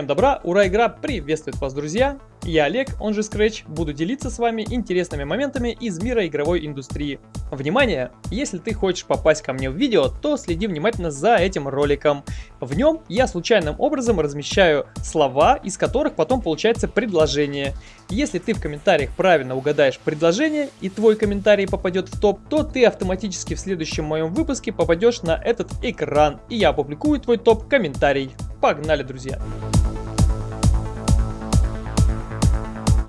Всем добра, ура, игра приветствует вас, друзья! Я Олег, он же Scratch, буду делиться с вами интересными моментами из мира игровой индустрии. Внимание! Если ты хочешь попасть ко мне в видео, то следи внимательно за этим роликом. В нем я случайным образом размещаю слова, из которых потом получается предложение. Если ты в комментариях правильно угадаешь предложение и твой комментарий попадет в топ, то ты автоматически в следующем моем выпуске попадешь на этот экран, и я опубликую твой топ-комментарий. Погнали, друзья!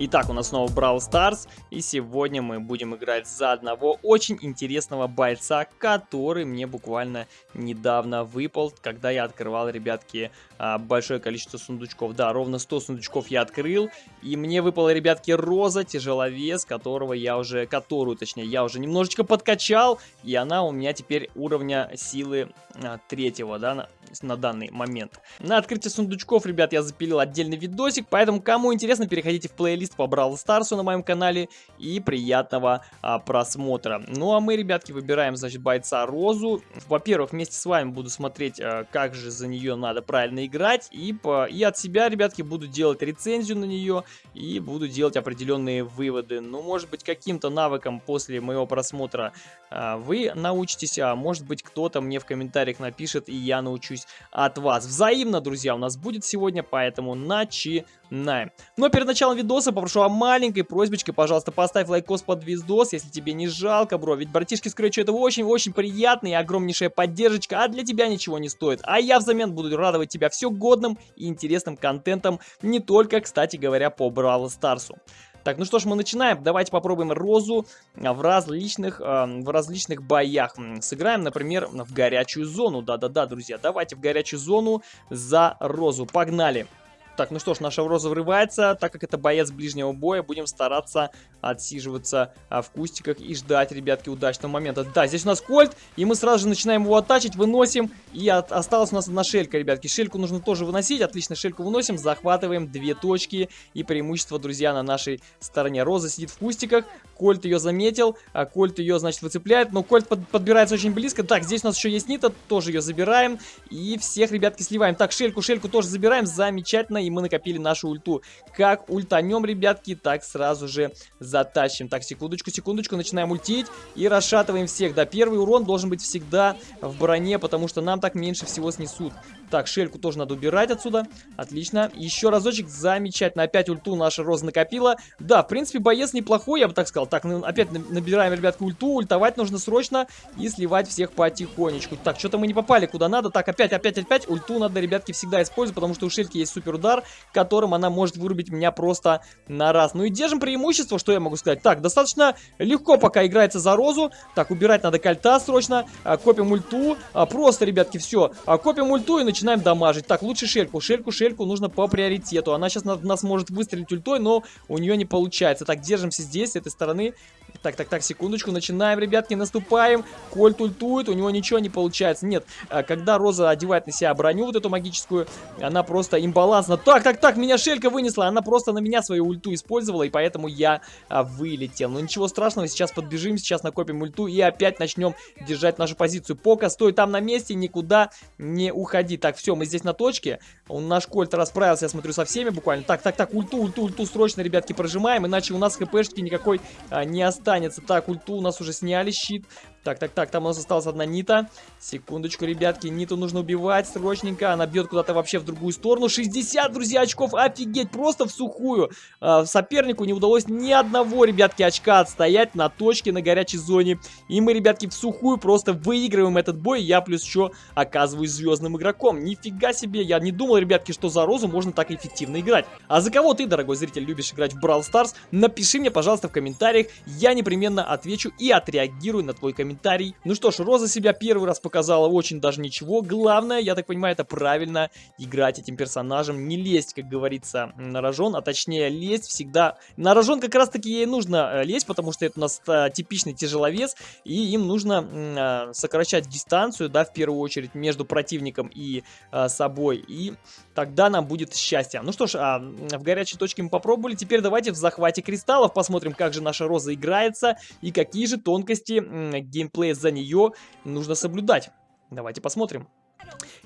Итак, у нас снова Brawl Stars, и сегодня мы будем играть за одного очень интересного бойца, который мне буквально недавно выпал, когда я открывал, ребятки, а, большое количество сундучков. Да, ровно 100 сундучков я открыл, и мне выпала, ребятки, Роза, тяжеловес, которого я уже, которую, точнее, я уже немножечко подкачал, и она у меня теперь уровня силы а, третьего, да, на, данный момент. На открытие сундучков, ребят, я запилил отдельный видосик, поэтому, кому интересно, переходите в плейлист по Brawl Старсу на моем канале и приятного а, просмотра. Ну а мы, ребятки, выбираем, значит, бойца Розу. Во-первых, вместе с вами буду смотреть, а, как же за нее надо правильно играть. И, по, и от себя, ребятки, буду делать рецензию на нее и буду делать определенные выводы. Ну, может быть, каким-то навыком после моего просмотра а, вы научитесь, а может быть, кто-то мне в комментариях напишет, и я научусь от вас. Взаимно, друзья, у нас будет сегодня, поэтому начинаем. Но перед началом видоса попрошу о маленькой просьбочке, пожалуйста, поставь лайкос под видос, если тебе не жалко, бро. Ведь братишки Скретчу это очень-очень приятно и огромнейшая поддержка, а для тебя ничего не стоит. А я взамен буду радовать тебя все годным и интересным контентом, не только, кстати говоря, по Brawl Stars у. Так, ну что ж, мы начинаем. Давайте попробуем Розу в различных, э, в различных боях. Сыграем, например, в горячую зону. Да-да-да, друзья, давайте в горячую зону за Розу. Погнали! Так, ну что ж, наша Роза врывается. Так как это боец ближнего боя, будем стараться отсиживаться а, в кустиках и ждать, ребятки, удачного момента. Да, здесь у нас кольт, и мы сразу же начинаем его оттачить, выносим. И от, осталась у нас одна шелька, ребятки. Шельку нужно тоже выносить. Отлично, шельку выносим, захватываем две точки. И преимущество, друзья, на нашей стороне. Роза сидит в кустиках, Кольт ее заметил, а Кольт ее, значит, выцепляет. Но Кольт под, подбирается очень близко. Так, здесь у нас еще есть Нита, тоже ее забираем. И всех, ребятки, сливаем. Так, Шельку, Шельку тоже забираем. Замечательно, и мы накопили нашу ульту. Как ультанем, ребятки, так сразу же затащим. Так, секундочку, секундочку, начинаем ультить и расшатываем всех. Да, первый урон должен быть всегда в броне, потому что нам так меньше всего снесут. Так, шельку тоже надо убирать отсюда. Отлично. Еще разочек. Замечательно. Опять ульту наша Роза накопила. Да, в принципе, боец неплохой, я бы так сказал. Так, ну, опять набираем, ребятки, ульту. Ультовать нужно срочно и сливать всех потихонечку. Так, что-то мы не попали куда надо. Так, опять, опять, опять. Ульту надо, ребятки, всегда использовать, потому что у шельки есть супер удар, которым она может вырубить меня просто на раз. Ну и держим преимущество, что я могу сказать. Так, достаточно легко пока играется за Розу. Так, убирать надо кольта срочно. А, копим ульту. А, просто, ребятки, все. А, копим ульту и начинаем начинаем дамажить. Так, лучше шельку. Шельку, шельку нужно по приоритету. Она сейчас на, нас может выстрелить ультой, но у нее не получается. Так, держимся здесь, с этой стороны. Так, так, так, секундочку. Начинаем, ребятки, наступаем. Кольт ультует, у него ничего не получается. Нет, а, когда Роза одевает на себя броню вот эту магическую, она просто имбалансна. Так, так, так, меня шелька вынесла. Она просто на меня свою ульту использовала, и поэтому я а, вылетел. Но ничего страшного, сейчас подбежим, сейчас накопим ульту и опять начнем держать нашу позицию. Пока стой там на месте, никуда не уходи. Так, так, все, мы здесь на точке. Он, наш Кольт расправился, я смотрю, со всеми буквально. Так, так, так, ульту, ульту, ульту срочно, ребятки, прожимаем, иначе у нас хпшки никакой а, не останется. Так, ульту у нас уже сняли щит. Так, так, так, там у нас осталась одна Нита. Секундочку, ребятки, Ниту нужно убивать срочненько. Она бьет куда-то вообще в другую сторону. 60, друзья, очков, офигеть, просто в сухую. А, сопернику не удалось ни одного, ребятки, очка отстоять на точке на горячей зоне. И мы, ребятки, в сухую просто выигрываем этот бой. Я плюс еще оказываюсь звездным игроком. Нифига себе, я не думал, ребятки, что за Розу можно так эффективно играть. А за кого ты, дорогой зритель, любишь играть в Brawl Stars? Напиши мне, пожалуйста, в комментариях. Я непременно отвечу и отреагирую на твой комментарий комментарий. Ну что ж, Роза себя первый раз показала очень даже ничего. Главное, я так понимаю, это правильно играть этим персонажем. Не лезть, как говорится, на рожон, а точнее лезть всегда... На рожон как раз таки ей нужно э, лезть, потому что это у нас а, типичный тяжеловес, и им нужно а, сокращать дистанцию, да, в первую очередь, между противником и собой. И тогда нам будет счастье. Ну что ж, а, в горячей точке мы попробовали. Теперь давайте в захвате кристаллов посмотрим, как же наша Роза играется и какие же тонкости геймплея за нее нужно соблюдать. Давайте посмотрим.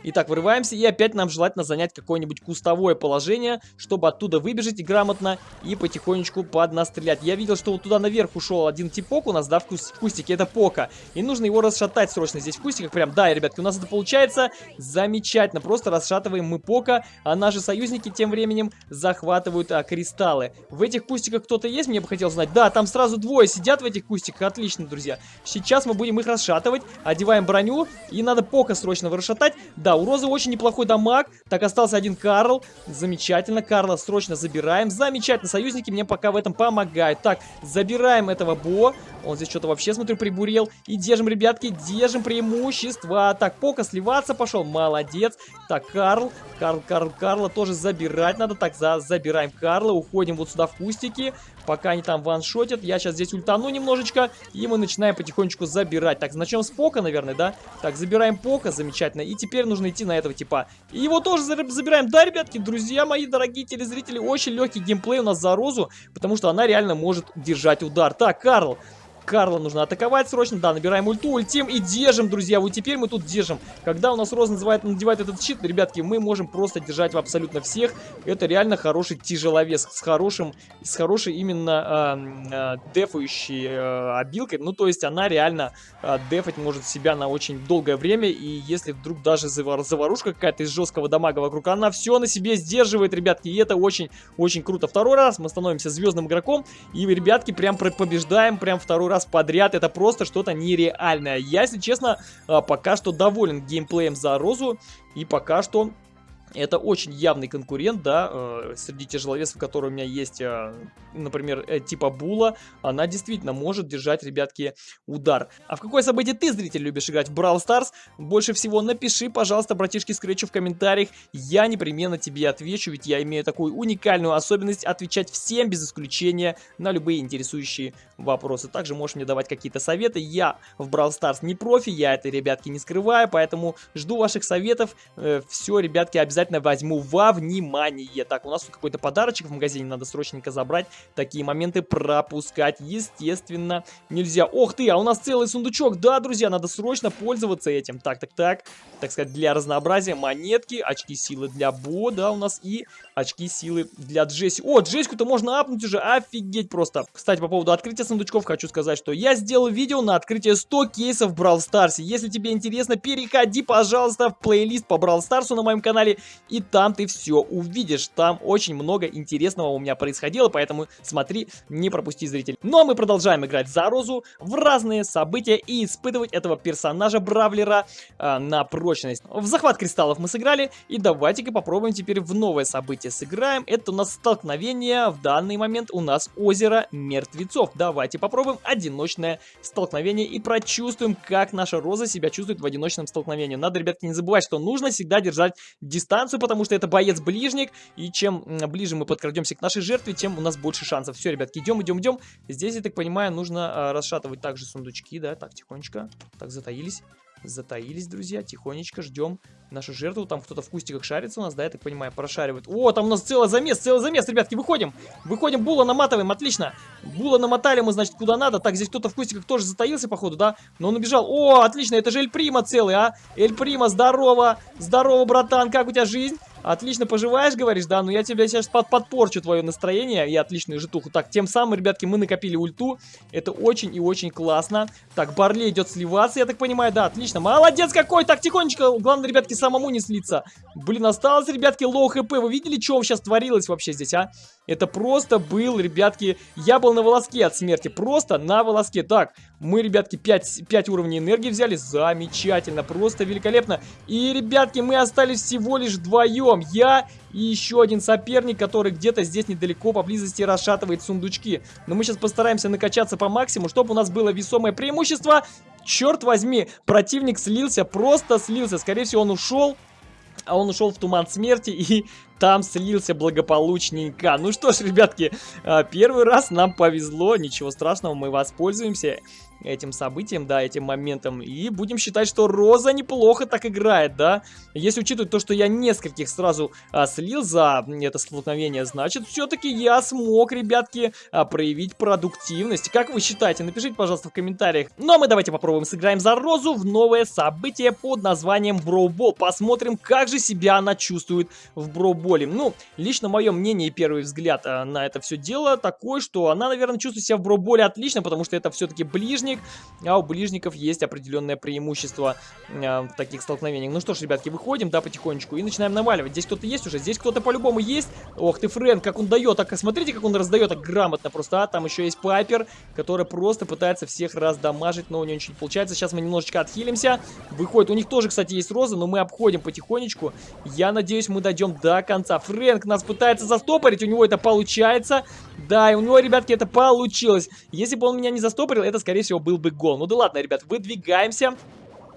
Итак, вырываемся, и опять нам желательно занять какое-нибудь кустовое положение, чтобы оттуда выбежать грамотно и потихонечку поднастрелять. Я видел, что вот туда наверх ушел один типок у нас, да, в, кус в кустике, это Пока. И нужно его расшатать срочно здесь в кустиках, прям, да, ребятки, у нас это получается замечательно. Просто расшатываем мы Пока, а наши союзники тем временем захватывают а, кристаллы. В этих кустиках кто-то есть, мне бы хотелось знать. Да, там сразу двое сидят в этих кустиках, отлично, друзья. Сейчас мы будем их расшатывать, одеваем броню, и надо Пока срочно расшатать. Да, у Розы очень неплохой дамаг. Так, остался один Карл. Замечательно, Карла срочно забираем. Замечательно, союзники мне пока в этом помогают. Так, забираем этого Бо. Он здесь что-то вообще, смотрю, прибурел. И держим, ребятки, держим преимущество. Так, Пока сливаться пошел, молодец. Так, Карл, Карл, Карл, Карла тоже забирать надо. Так, за, забираем Карла, уходим вот сюда в кустики. Пока они там ваншотят, я сейчас здесь ультану немножечко, и мы начинаем потихонечку забирать. Так, начнем с Пока, наверное, да? Так, забираем Пока, замечательно. И теперь нужно идти на этого типа. И его тоже забираем. Да, ребятки, друзья мои, дорогие телезрители, очень легкий геймплей у нас за Розу, потому что она реально может держать удар. Так, Карл, Карла нужно атаковать срочно. Да, набираем ульту, ультим и держим, друзья. Вот теперь мы тут держим. Когда у нас Роз называет, надевает этот щит, ребятки, мы можем просто держать абсолютно всех. Это реально хороший тяжеловес с хорошим, с хорошей именно э, э, дефающей э, обилкой. Ну, то есть она реально э, дефать может себя на очень долгое время. И если вдруг даже завар заварушка какая-то из жесткого дамага вокруг, она все на себе сдерживает, ребятки. И это очень-очень круто. Второй раз мы становимся звездным игроком. И, ребятки, прям побеждаем, прям второй раз раз подряд. Это просто что-то нереальное. Я, если честно, а, пока что доволен геймплеем за Розу. И пока что это очень явный конкурент, да, э, среди тяжеловесов, которые у меня есть, э, например, э, типа Була, она действительно может держать, ребятки, удар. А в какое событие ты, зритель, любишь играть в Brawl Stars? Больше всего напиши, пожалуйста, братишки Скретчу в комментариях, я непременно тебе отвечу, ведь я имею такую уникальную особенность отвечать всем без исключения на любые интересующие вопросы. Также можешь мне давать какие-то советы, я в Brawl Stars не профи, я это, ребятки, не скрываю, поэтому жду ваших советов, все, ребятки, обязательно обязательно возьму во внимание. Так, у нас тут какой-то подарочек в магазине, надо срочненько забрать. Такие моменты пропускать, естественно, нельзя. Ох ты, а у нас целый сундучок. Да, друзья, надо срочно пользоваться этим. Так, так, так. Так сказать, для разнообразия монетки, очки силы для Бо, да, у нас и очки силы для Джесси. О, Джессику-то можно апнуть уже, офигеть просто. Кстати, по поводу открытия сундучков хочу сказать, что я сделал видео на открытие 100 кейсов в Brawl. Если тебе интересно, переходи, пожалуйста, в плейлист по Brawl Stars на моем канале и там ты все увидишь. Там очень много интересного у меня происходило, поэтому смотри, не пропусти, зритель. Ну а мы продолжаем играть за Розу в разные события и испытывать этого персонажа Бравлера э, на прочность. В захват кристаллов мы сыграли, и давайте-ка попробуем теперь в новое событие сыграем. Это у нас столкновение, в данный момент у нас озеро мертвецов. Давайте попробуем одиночное столкновение и прочувствуем, как наша Роза себя чувствует в одиночном столкновении. Надо, ребятки, не забывать, что нужно всегда держать дистанцию дистанцию, потому что это боец-ближник, и чем ближе мы подкрадемся к нашей жертве, тем у нас больше шансов. Все, ребятки, идем, идем, идем. Здесь, я так понимаю, нужно а, расшатывать также сундучки, да, так, тихонечко. Так, затаились. Затаились, друзья, тихонечко ждем нашу жертву. Там кто-то в кустиках шарится у нас, да, я так понимаю, прошаривает. О, там у нас целый замес, целый замес, ребятки, выходим. Выходим, Була наматываем, отлично. Була намотали мы, значит, куда надо. Так, здесь кто-то в кустиках тоже затаился, походу, да? Но он убежал. О, отлично, это же Эль Прима целый, а? Эль Прима, здорово. Здорово, братан, как у тебя жизнь? Отлично поживаешь, говоришь, да? Ну я тебя сейчас под подпорчу твое настроение и отличную житуху. Так, тем самым, ребятки, мы накопили ульту. Это очень и очень классно. Так, Барли идет сливаться, я так понимаю. Да, отлично. Молодец какой! Так, тихонечко. Главное, ребятки, самому не слиться. Блин, осталось, ребятки, low HP. Вы видели, что сейчас творилось вообще здесь, а? Это просто был, ребятки, я был на волоске от смерти. Просто на волоске. Так, мы, ребятки, 5, 5 уровней энергии взяли. Замечательно, просто великолепно. И, ребятки, мы остались всего лишь вдвоем. Я и еще один соперник, который где-то здесь недалеко поблизости расшатывает сундучки. Но мы сейчас постараемся накачаться по максимуму, чтобы у нас было весомое преимущество. Черт возьми, противник слился, просто слился. Скорее всего, он ушел а он ушел в туман смерти и там слился благополучненько. Ну что ж, ребятки, а, первый раз нам повезло, ничего страшного, мы воспользуемся этим событием, да, этим моментом. И будем считать, что Роза неплохо так играет, да. Если учитывать то, что я нескольких сразу а, слил за это столкновение, значит, все-таки я смог, ребятки, а, проявить продуктивность. Как вы считаете? Напишите, пожалуйста, в комментариях. Ну, а мы давайте попробуем сыграем за Розу в новое событие под названием Броубол. Посмотрим, как же себя она чувствует в Броуболе. Ну, лично мое мнение и первый взгляд а, на это все дело такой, что она, наверное, чувствует себя в Броуболе отлично, потому что это все-таки ближник, а у ближников есть определенное преимущество э, в таких столкновениях. Ну что ж, ребятки, выходим, да, потихонечку и начинаем наваливать. Здесь кто-то есть уже, здесь кто-то по-любому есть. Ох ты, Фрэнк, как он дает, так смотрите, как он раздает, так грамотно просто, а, там еще есть Пайпер, который просто пытается всех раздамажить, но у него ничего не получается. Сейчас мы немножечко отхилимся, выходит, у них тоже, кстати, есть роза, но мы обходим потихонечку. Я надеюсь, мы дойдем до конца. Фрэнк нас пытается застопорить, у него это получается. Да, и у него, ребятки, это получилось. Если бы он меня не застопорил, это, скорее всего, был бы гол. Ну да ладно, ребят, выдвигаемся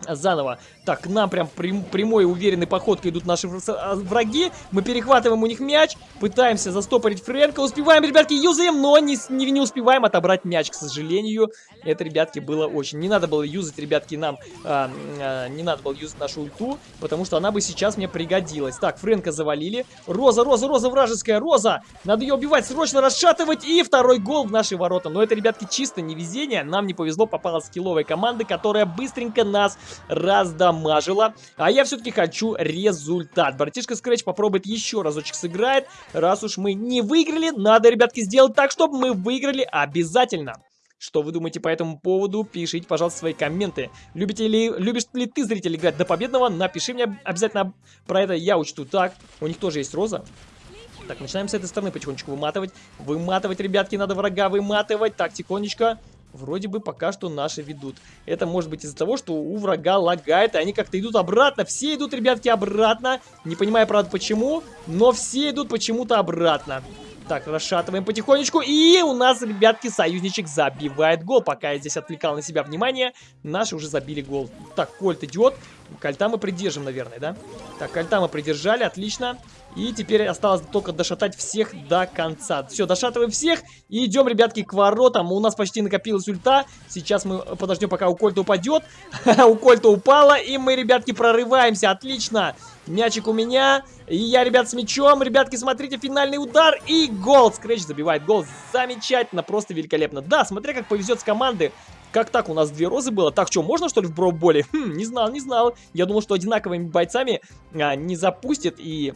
заново. Так, к нам прям прям, прямой уверенной походкой идут наши а, враги. Мы перехватываем у них мяч, пытаемся застопорить Фрэнка. Успеваем, ребятки, юзаем, но не, не, не успеваем отобрать мяч, к сожалению. Это, ребятки, было очень... Не надо было юзать, ребятки, нам... А, а, не надо было юзать нашу ульту, потому что она бы сейчас мне пригодилась. Так, Фрэнка завалили. Роза, Роза, Роза, вражеская, Роза! Надо ее убивать, срочно расшатывать. И второй гол в наши ворота. Но это, ребятки, чисто невезение. Нам не повезло, попала скилловая команда, которая быстренько нас раздамажила. А я все-таки хочу результат. Братишка Скретч попробует еще разочек сыграет. Раз уж мы не выиграли, надо, ребятки, сделать так, чтобы мы выиграли обязательно. Что вы думаете по этому поводу? Пишите, пожалуйста, свои комменты. Любите ли, любишь ли ты, зритель, играть до победного? Напиши мне обязательно про это, я учту. Так, у них тоже есть роза. Так, начинаем с этой стороны потихонечку выматывать. Выматывать, ребятки, надо врага выматывать. Так, тихонечко. Вроде бы пока что наши ведут. Это может быть из-за того, что у врага лагает, и они как-то идут обратно. Все идут, ребятки, обратно. Не понимаю, правда, почему, но все идут почему-то обратно. Так, расшатываем потихонечку. И у нас, ребятки, союзничек забивает гол. Пока я здесь отвлекал на себя внимание, наши уже забили гол. Так, Кольт идет. Кольта мы придержим, наверное, да? Так, Кольта мы придержали, отлично. И теперь осталось только дошатать всех до конца. Все, дошатываем всех и идем, ребятки, к воротам. У нас почти накопилась ульта. Сейчас мы подождем, пока у Кольта упадет. у Кольта упала, и мы, ребятки, прорываемся. Отлично. Мячик у меня. И я, ребят, с мячом. Ребятки, смотрите, финальный удар. И гол. Скретч забивает гол. Замечательно, просто великолепно. Да, смотря как повезет с команды. Как так? У нас две розы было. Так, что, можно что ли в броуболе? Хм, не знал, не знал. Я думал, что одинаковыми бойцами а, не запустит и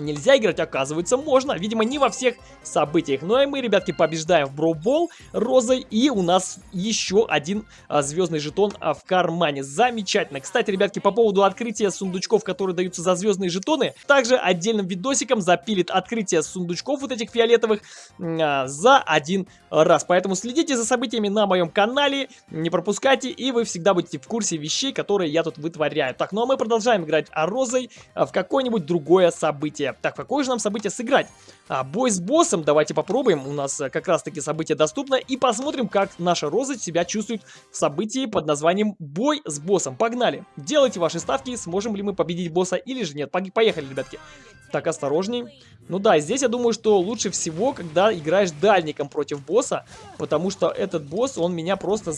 Нельзя играть, оказывается, можно. Видимо, не во всех событиях. Ну и мы, ребятки, побеждаем в Броубол розой. И у нас еще один а, звездный жетон а, в кармане. Замечательно. Кстати, ребятки, по поводу открытия сундучков, которые даются за звездные жетоны, также отдельным видосиком запилит открытие сундучков вот этих фиолетовых а, за один раз. Поэтому следите за событиями на моем канале, не пропускайте, и вы всегда будете в курсе вещей, которые я тут вытворяю. Так, ну а мы продолжаем играть а розой а, в какое-нибудь другое событие событие. Так, какое же нам событие сыграть? А, бой с боссом, давайте попробуем. У нас э, как раз таки событие доступно. И посмотрим, как наша Роза себя чувствует в событии под названием Бой с боссом. Погнали! Делайте ваши ставки, сможем ли мы победить босса или же нет. Поехали, ребятки. Так, осторожней. Ну да, здесь я думаю, что лучше всего, когда играешь дальником против босса, потому что этот босс, он меня просто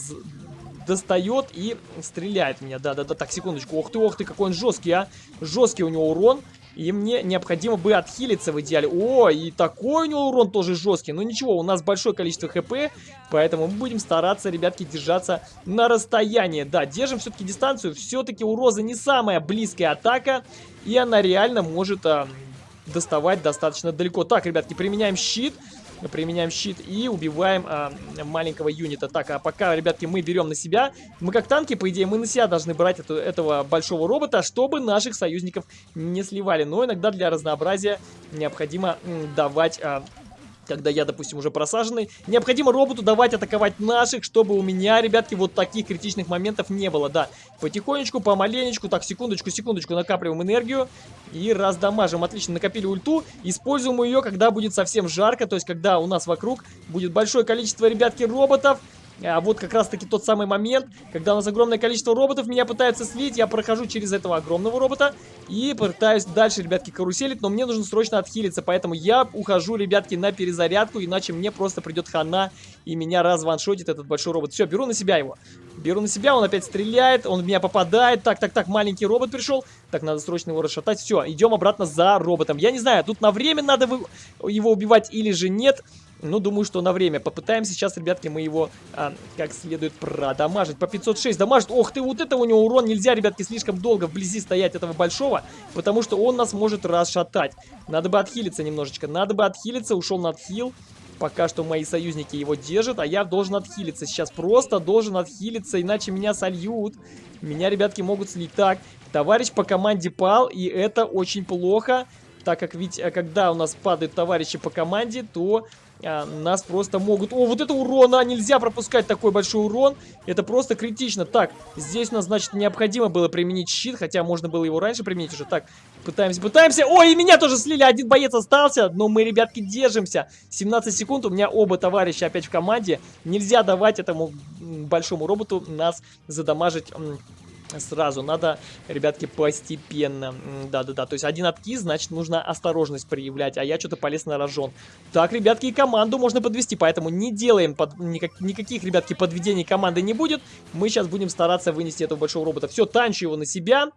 достает и стреляет меня. Да-да-да, так, секундочку. Ох ты, ох ты, какой он жесткий, а. Жесткий у него урон. И мне необходимо бы отхилиться в идеале. О, и такой у него урон тоже жесткий. Но ничего, у нас большое количество хп, поэтому мы будем стараться, ребятки, держаться на расстоянии. Да, держим все-таки дистанцию. Все-таки у Розы не самая близкая атака, и она реально может а, доставать достаточно далеко. Так, ребятки, применяем щит. Применяем щит и убиваем а, маленького юнита. Так, а пока, ребятки, мы берем на себя. Мы как танки, по идее, мы на себя должны брать эту, этого большого робота, чтобы наших союзников не сливали. Но иногда для разнообразия необходимо давать... А, когда я, допустим, уже просаженный. Необходимо роботу давать атаковать наших, чтобы у меня, ребятки, вот таких критичных моментов не было, да. Потихонечку, помаленечку, так, секундочку, секундочку, накапливаем энергию и раздамажим. Отлично, накопили ульту, используем ее, когда будет совсем жарко, то есть когда у нас вокруг будет большое количество, ребятки, роботов. А вот как раз-таки тот самый момент, когда у нас огромное количество роботов меня пытаются слить, я прохожу через этого огромного робота и пытаюсь дальше, ребятки, каруселить, но мне нужно срочно отхилиться, поэтому я ухожу, ребятки, на перезарядку, иначе мне просто придет хана и меня разваншотит этот большой робот. Все, беру на себя его. Беру на себя, он опять стреляет, он в меня попадает. Так, так, так, маленький робот пришел. Так, надо срочно его расшатать. Все, идем обратно за роботом. Я не знаю, тут на время надо его убивать или же нет. Ну, думаю, что на время. Попытаемся сейчас, ребятки, мы его а, как следует продамажить. По 506 дамажит. Ох ты, вот это у него урон. Нельзя, ребятки, слишком долго вблизи стоять этого большого, потому что он нас может расшатать. Надо бы отхилиться немножечко. Надо бы отхилиться. Ушел на отхил. Пока что мои союзники его держат, а я должен отхилиться. Сейчас просто должен отхилиться, иначе меня сольют. Меня, ребятки, могут слить. Так, товарищ по команде пал, и это очень плохо. Так как ведь, э, когда у нас падают товарищи по команде, то а, нас просто могут... О, вот это урон, а, нельзя пропускать такой большой урон. Это просто критично. Так, здесь у нас, значит, необходимо было применить щит, хотя можно было его раньше применить уже. Так, пытаемся, пытаемся. Ой, и меня тоже слили, один боец остался, но мы, ребятки, держимся. 17 секунд, у меня оба товарища опять в команде. Нельзя давать этому большому роботу нас задамажить сразу. Надо, ребятки, постепенно. Да-да-да, то есть один откис, значит, нужно осторожность проявлять, а я что-то полез на рожон. Так, ребятки, и команду можно подвести, поэтому не делаем под... никак... никаких, ребятки, подведений команды не будет. Мы сейчас будем стараться вынести этого большого робота. Все, танчу его на себя.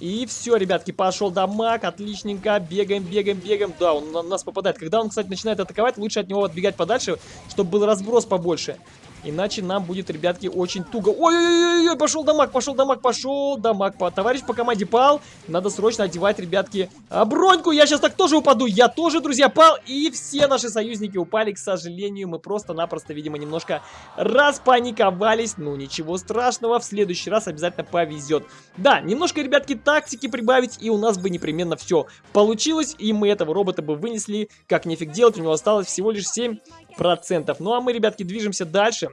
И все, ребятки, пошел дамаг, отличненько, бегаем, бегаем, бегаем. Да, он на нас попадает. Когда он, кстати, начинает атаковать, лучше от него отбегать подальше, чтобы был разброс побольше. Иначе нам будет, ребятки, очень туго. Ой-ой-ой, пошел дамаг, пошел дамаг, пошел дамаг. Товарищ по команде пал. Надо срочно одевать, ребятки, а, броньку. Я сейчас так тоже упаду. Я тоже, друзья, пал. И все наши союзники упали, к сожалению. Мы просто-напросто, видимо, немножко распаниковались. Ну, ничего страшного. В следующий раз обязательно повезет. Да, немножко, ребятки, тактики прибавить. И у нас бы непременно все получилось. И мы этого робота бы вынесли. Как нефиг делать. У него осталось всего лишь 7 процентов. Ну а мы, ребятки, движемся дальше.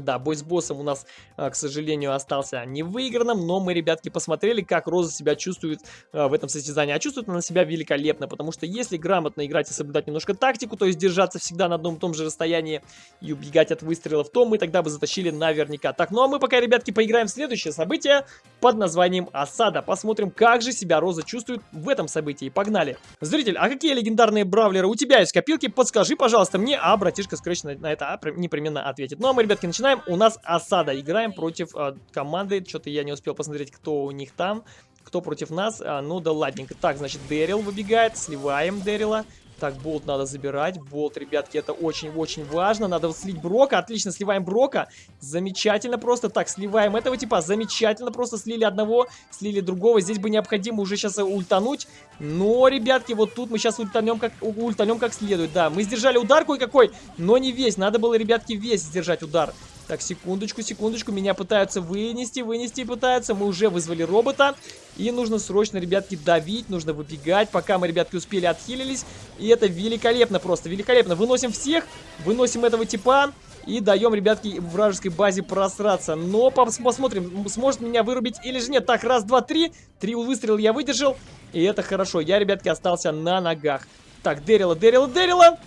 Да, бой с боссом у нас, а, к сожалению, остался невыигранным, но мы, ребятки, посмотрели, как Роза себя чувствует а, в этом состязании. А чувствует она себя великолепно, потому что если грамотно играть и соблюдать немножко тактику, то есть держаться всегда на одном и том же расстоянии и убегать от выстрелов, то мы тогда бы затащили наверняка. Так, ну а мы пока, ребятки, поиграем в следующее событие под названием Осада. Посмотрим, как же себя Роза чувствует в этом событии. Погнали! Зритель, а какие легендарные бравлеры у тебя есть копилки? Подскажи, пожалуйста, мне, а братишка Скрэч на, это непременно ответит. Ну а мы, ребятки, начинаем начинаем. У нас осада. Играем против э, команды. Что-то я не успел посмотреть, кто у них там. Кто против нас. А, ну да ладненько. Так, значит, Дэрил выбегает. Сливаем Дэрила. Так, болт надо забирать. Болт, ребятки, это очень-очень важно. Надо слить Брока. Отлично, сливаем Брока. Замечательно просто. Так, сливаем этого типа. Замечательно просто слили одного, слили другого. Здесь бы необходимо уже сейчас ультануть. Но, ребятки, вот тут мы сейчас ультанем как, ультанем как следует. Да, мы сдержали удар кое-какой, но не весь. Надо было, ребятки, весь сдержать удар. Так, секундочку, секундочку. Меня пытаются вынести, вынести пытаются. Мы уже вызвали робота. И нужно срочно, ребятки, давить. Нужно выбегать, пока мы, ребятки, успели отхилились. И это великолепно просто, великолепно. Выносим всех, выносим этого типа. И даем, ребятки, вражеской базе просраться. Но пос посмотрим, сможет меня вырубить или же нет. Так, раз, два, три. Три выстрела я выдержал. И это хорошо. Я, ребятки, остался на ногах. Так, Дэрила, Дэрила, Дэрила.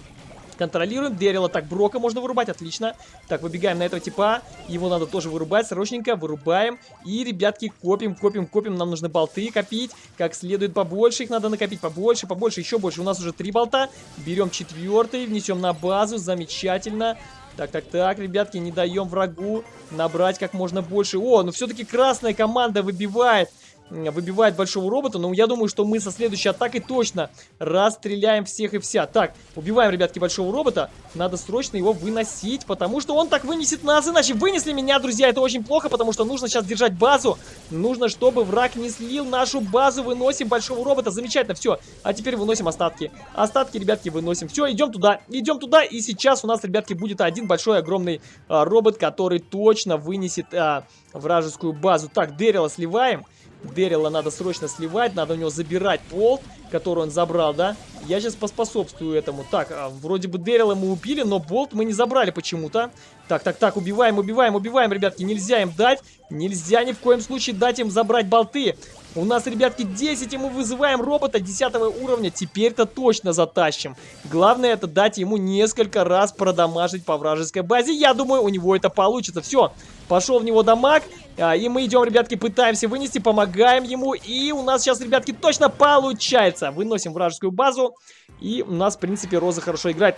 Контролируем. Дерила. Так, Брока можно вырубать. Отлично. Так, выбегаем на этого типа. Его надо тоже вырубать. Срочненько вырубаем. И, ребятки, копим, копим, копим. Нам нужно болты копить. Как следует побольше. Их надо накопить побольше, побольше, еще больше. У нас уже три болта. Берем четвертый. Внесем на базу. Замечательно. Так, так, так, ребятки, не даем врагу набрать как можно больше. О, ну все-таки красная команда выбивает выбивает большого робота, но я думаю, что мы со следующей атакой точно расстреляем всех и вся. Так, убиваем, ребятки, большого робота. Надо срочно его выносить, потому что он так вынесет нас, иначе вынесли меня, друзья. Это очень плохо, потому что нужно сейчас держать базу. Нужно, чтобы враг не слил нашу базу. Выносим большого робота. Замечательно, все. А теперь выносим остатки. Остатки, ребятки, выносим. Все, идем туда, идем туда. И сейчас у нас, ребятки, будет один большой, огромный а, робот, который точно вынесет а, вражескую базу. Так, Дэрила сливаем. Дэрила надо срочно сливать, надо у него забирать пол, который он забрал, да? Я сейчас поспособствую этому. Так, а, вроде бы Дэрила мы убили, но болт мы не забрали почему-то. Так, так, так, убиваем, убиваем, убиваем, ребятки. Нельзя им дать. Нельзя ни в коем случае дать им забрать болты. У нас, ребятки, 10, и мы вызываем робота 10 уровня. Теперь-то точно затащим. Главное, это дать ему несколько раз продамажить по вражеской базе. Я думаю, у него это получится. Все, пошел в него дамаг. А, и мы идем, ребятки, пытаемся вынести, помогаем ему. И у нас сейчас, ребятки, точно получается. Выносим вражескую базу. И у нас, в принципе, Роза хорошо играет.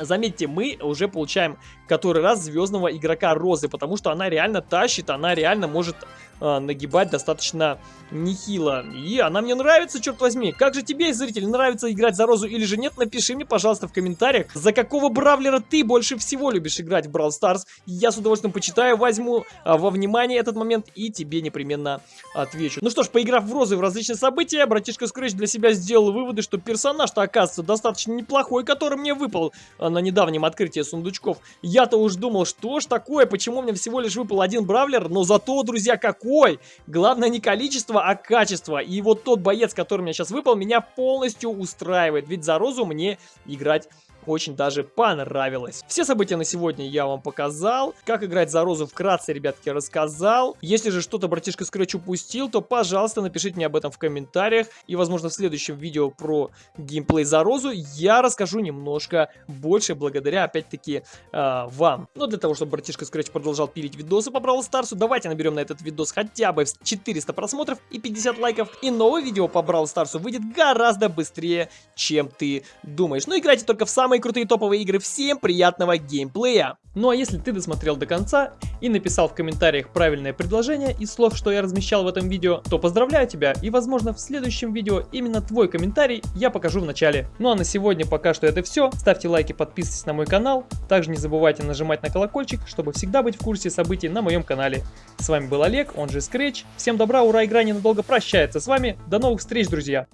Заметьте, мы уже получаем который раз звездного игрока Розы, потому что она реально тащит, она реально может э, нагибать достаточно нехило. И она мне нравится, черт возьми. Как же тебе, зритель, нравится играть за Розу или же нет? Напиши мне, пожалуйста, в комментариях, за какого бравлера ты больше всего любишь играть в Brawl Stars. Я с удовольствием почитаю, возьму а, во внимание этот момент и тебе непременно отвечу. Ну что ж, поиграв в Розы в различные события, братишка Scratch для себя сделал выводы, что персонаж-то оказывается достаточно неплохой, который мне выпал а, на недавнем открытии сундучков. Я-то уж думал, что ж такое, почему мне всего лишь выпал один бравлер, но зато, друзья, какой! Главное не количество а качество. И вот тот боец, который мне сейчас выпал, меня полностью устраивает. Ведь за Розу мне играть очень даже понравилось. Все события на сегодня я вам показал. Как играть за Розу вкратце, ребятки, рассказал. Если же что-то братишка Scratch упустил, то, пожалуйста, напишите мне об этом в комментариях. И, возможно, в следующем видео про геймплей за Розу я расскажу немножко больше, благодаря, опять-таки, э, вам. Но для того, чтобы братишка Scratch продолжал пилить видосы по Бравл Старсу, давайте наберем на этот видос хотя бы 400 просмотров и 50 лайков. И новое видео по Бравл Старсу выйдет гораздо быстрее, чем ты думаешь. Но играйте только в самые самые крутые топовые игры. Всем приятного геймплея! Ну а если ты досмотрел до конца и написал в комментариях правильное предложение из слов, что я размещал в этом видео, то поздравляю тебя и возможно в следующем видео именно твой комментарий я покажу в начале. Ну а на сегодня пока что это все. Ставьте лайки, подписывайтесь на мой канал. Также не забывайте нажимать на колокольчик, чтобы всегда быть в курсе событий на моем канале. С вами был Олег, он же Scratch. Всем добра, ура, игра ненадолго прощается с вами. До новых встреч, друзья!